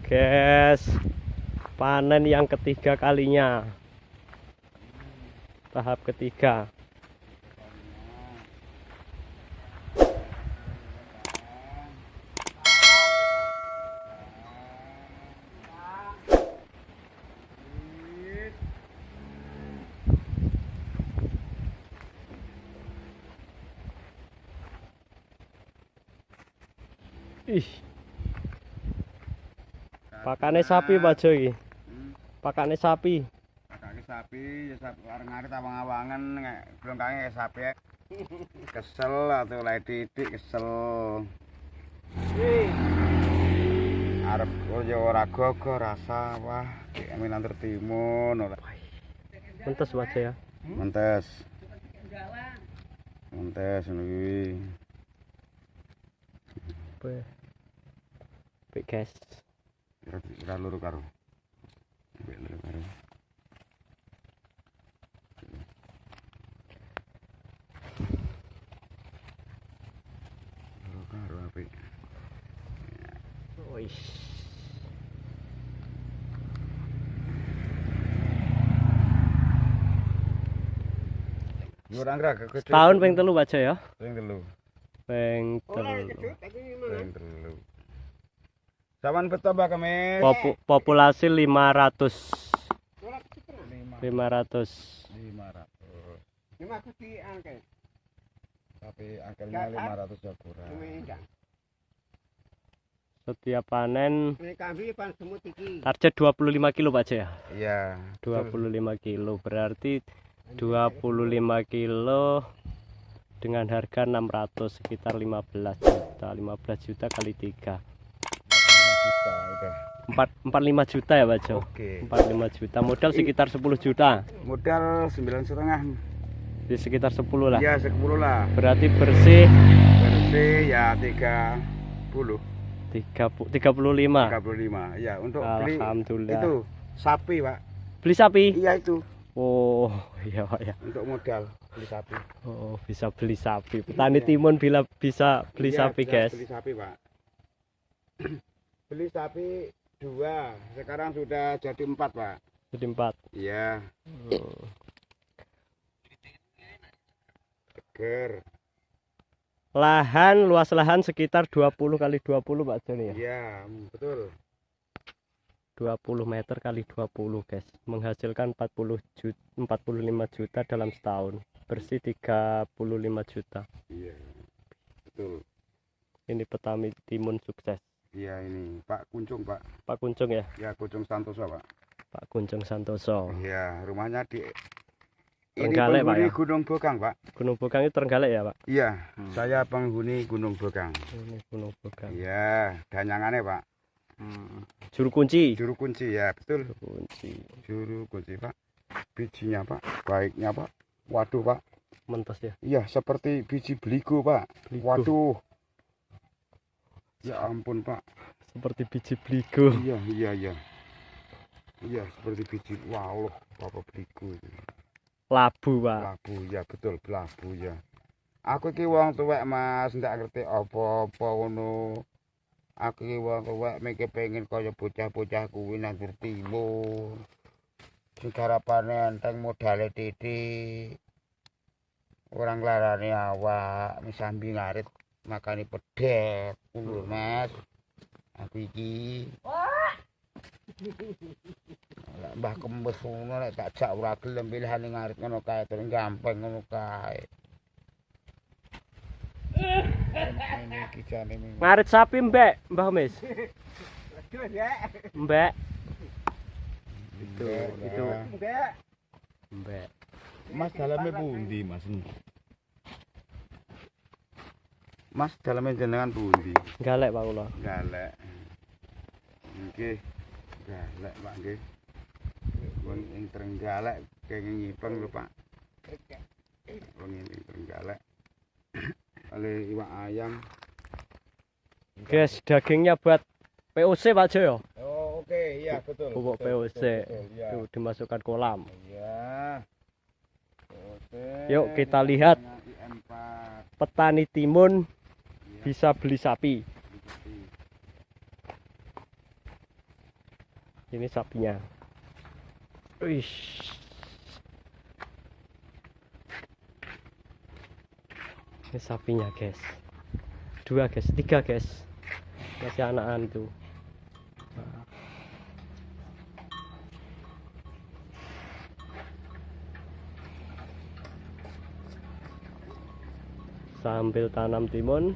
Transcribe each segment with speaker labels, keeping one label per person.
Speaker 1: guys. Panen yang ketiga kalinya. Tahap ketiga. Ih pakane sapi Pak Jo iki
Speaker 2: Hmm,
Speaker 1: pakane sapi
Speaker 2: Kakake sapi, ya sapi areng-areng tawang-awangan nek blongkange kayak sapi. ya. Kesel atau lagi titik kesel. Arep yo ora gogo rasa wah aminan tertimun ora.
Speaker 1: mentes Pak Jo ya
Speaker 2: Mentes. Mentes ngono kuwi.
Speaker 1: Be. Be, guys
Speaker 2: ora loro karo Mbek loro karo loro karo apik.
Speaker 1: Wis
Speaker 2: Yo
Speaker 1: rangga ya.
Speaker 2: Ping telu,
Speaker 1: Ping telu,
Speaker 2: Ping telu. Sawan betapa kami.
Speaker 1: Popu populasi 500. 500.
Speaker 3: 500. 500.
Speaker 2: Tapi angkanya 500 ya kurang.
Speaker 1: Setiap panen target 25 kilo Pak Jaya.
Speaker 2: Iya.
Speaker 1: 25 kilo berarti 25 kilo dengan harga 600 sekitar 15 juta 15 juta kali 3
Speaker 2: udah.
Speaker 1: 4 45 juta ya Pak Jo
Speaker 2: Oke.
Speaker 1: 45 juta modal sekitar 10 juta
Speaker 2: Modal sembilan setengah.
Speaker 1: di sekitar 10 lah
Speaker 2: Ya sepuluh lah.
Speaker 1: berarti bersih
Speaker 2: Bersih ya tiga puluh.
Speaker 1: 30 35
Speaker 2: Tiga puluh lima. Ya untuk beli
Speaker 1: Alhamdulillah
Speaker 2: itu sapi pak.
Speaker 1: beli sapi
Speaker 2: Iya itu
Speaker 1: oh iya Pak ya
Speaker 2: untuk modal beli sapi.
Speaker 1: oh bisa beli sapi petani timun bila bisa beli
Speaker 2: Iya,
Speaker 1: sapi
Speaker 2: bisa
Speaker 1: guys
Speaker 2: Beli sapi pak. Beli sapi dua. Sekarang sudah jadi empat pak.
Speaker 1: jadi empat
Speaker 2: Iya.
Speaker 1: Hmm.
Speaker 2: Ger.
Speaker 1: lahan luas lahan sekitar 20 kali 20 Pak Joni ya
Speaker 2: Iya betul.
Speaker 1: 20 meter kali 20 guys menghasilkan 40 juta 45 juta dalam setahun bersih 35 juta
Speaker 2: Iya betul.
Speaker 1: ini petani timun sukses
Speaker 2: Iya ini Pak Kuncung Pak.
Speaker 1: Pak Kuncung ya
Speaker 2: Ya Kuncung Santoso Pak.
Speaker 1: Pak Kuncung Santoso
Speaker 2: Iya rumahnya di ini
Speaker 1: Trenggalek, Pak,
Speaker 2: penghuni
Speaker 1: ya?
Speaker 2: Gunung Bokang Pak.
Speaker 1: Gunung Bokang itu Trenggalek ya Pak
Speaker 2: Iya
Speaker 1: Hmm.
Speaker 2: saya penghuni Gunung Bokang.
Speaker 1: ini Gunung Bokang
Speaker 2: Iya danyangannya Pak.
Speaker 1: juru kunci
Speaker 2: Juru kunci ya betul.
Speaker 1: juru kunci
Speaker 2: Juru kunci Pak. Bijinya Pak. Baiknya Pak. Waduh Pak.
Speaker 1: mentas ya
Speaker 2: Iya seperti biji beligo Pak.
Speaker 1: Beligo.
Speaker 2: Waduh. Ya ampun Pak.
Speaker 1: seperti biji bligo
Speaker 2: Iya iya iya. Iya seperti biji. Wow loh apa beligo
Speaker 1: labu Pak
Speaker 2: Labu ya betul labu ya. Aku iki wong tuwek Mas, ndak ngerti apa-apa ngono. Aku iki wong tuwek mikir pengen kaya bocah-bocah kuwi nang timur. Sing garapane enteng modale titik. Orang larane awak, misambi ngarit makani pedet. Ngono Mas. Aku iki Lah mbah kembes ngono nek tak jak ora gelem pilihane ngarit ngono kae terus gampang ngono kae.
Speaker 1: Ngarit sapi mbak Mbah Mes mbak itu itu
Speaker 3: Enggak.
Speaker 1: mbak
Speaker 2: Mas dalamnya pundi Mas? Mas dalamnya jenengan pundi?
Speaker 1: galek Pak kula
Speaker 2: Galek. Nggih. Galek Pak nggih. Wong ing Trenggalek kenging ngipeng lho Pak. Wong ing Trenggalek. Oleh iwak ayam.
Speaker 1: guys dagingnya buat POC Pak Jo ya
Speaker 2: Oh, oke, iya betul.
Speaker 1: pupuk POC
Speaker 2: betul, betul, iya.
Speaker 1: itu dimasukkan kolam
Speaker 2: Iya. Oke.
Speaker 1: Yuk, kita lihat.
Speaker 2: IM4.
Speaker 1: petani timun. Bisa beli sapi. Ini sapinya. Wih. ini sapinya guys. Dua guys. Tiga guys. Masih anakan tuh sambil tanam timun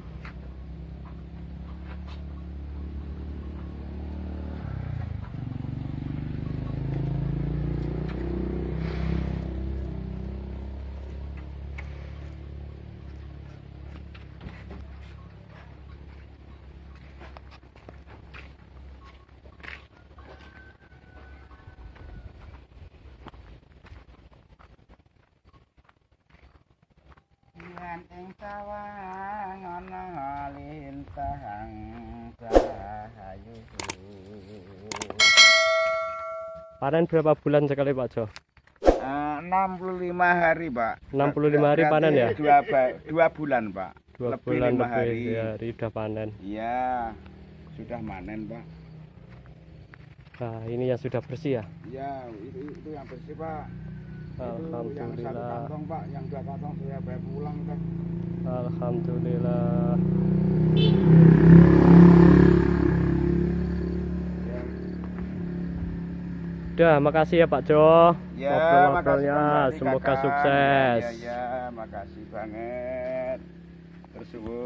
Speaker 2: Ing sawang ana lintang cahayu.
Speaker 1: panen berapa bulan sekali Pak Jo
Speaker 2: Eh, 65 hari, Pak.
Speaker 1: 65 hari panen ya?
Speaker 2: Dua, dua bulan, Pak.
Speaker 1: dua
Speaker 2: Lebih
Speaker 1: bulan lebih
Speaker 2: hari.
Speaker 1: hari udah panen
Speaker 2: Iya, sudah manen, Pak.
Speaker 1: nah ini yang sudah bersih ya
Speaker 2: Iya, itu, itu yang bersih, Pak. Itu yang satu
Speaker 1: Alhamdulillah
Speaker 2: kantong, Pak. Yang dua kantong sudah bawa pulang, Pak.
Speaker 1: Alhamdulillah
Speaker 2: Ya,
Speaker 1: udah makasih ya Pak Jo
Speaker 2: ya
Speaker 1: Ngobrol-ngobrolnya, semoga
Speaker 2: Kakak.
Speaker 1: sukses.
Speaker 2: Ya, ya, makasih banget. Tersuwun.